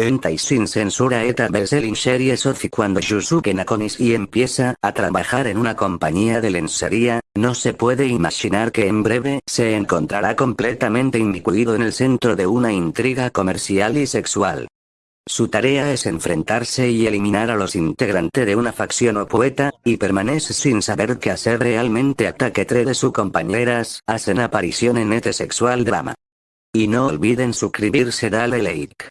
y sin censura eta bestselling series Sofi cuando Yusuke Nakonishi empieza a trabajar en una compañía de lencería, no se puede imaginar que en breve se encontrará completamente inmiscuido en el centro de una intriga comercial y sexual. Su tarea es enfrentarse y eliminar a los integrantes de una facción o poeta, y permanece sin saber qué hacer realmente hasta que tres de sus compañeras hacen aparición en este sexual drama. Y no olviden suscribirse dale like.